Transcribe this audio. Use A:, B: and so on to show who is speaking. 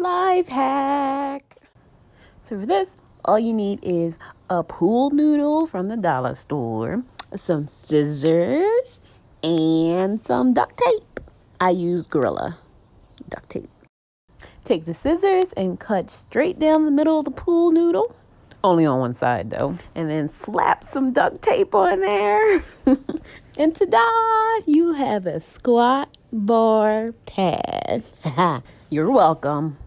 A: life hack. So for this, all you need is a pool noodle from the dollar store, some scissors, and some duct tape. I use Gorilla duct tape. Take the scissors and cut straight down the middle of the pool noodle. Only on one side though. And then slap some duct tape on there. and ta-da! You have a squat bar pad. You're welcome.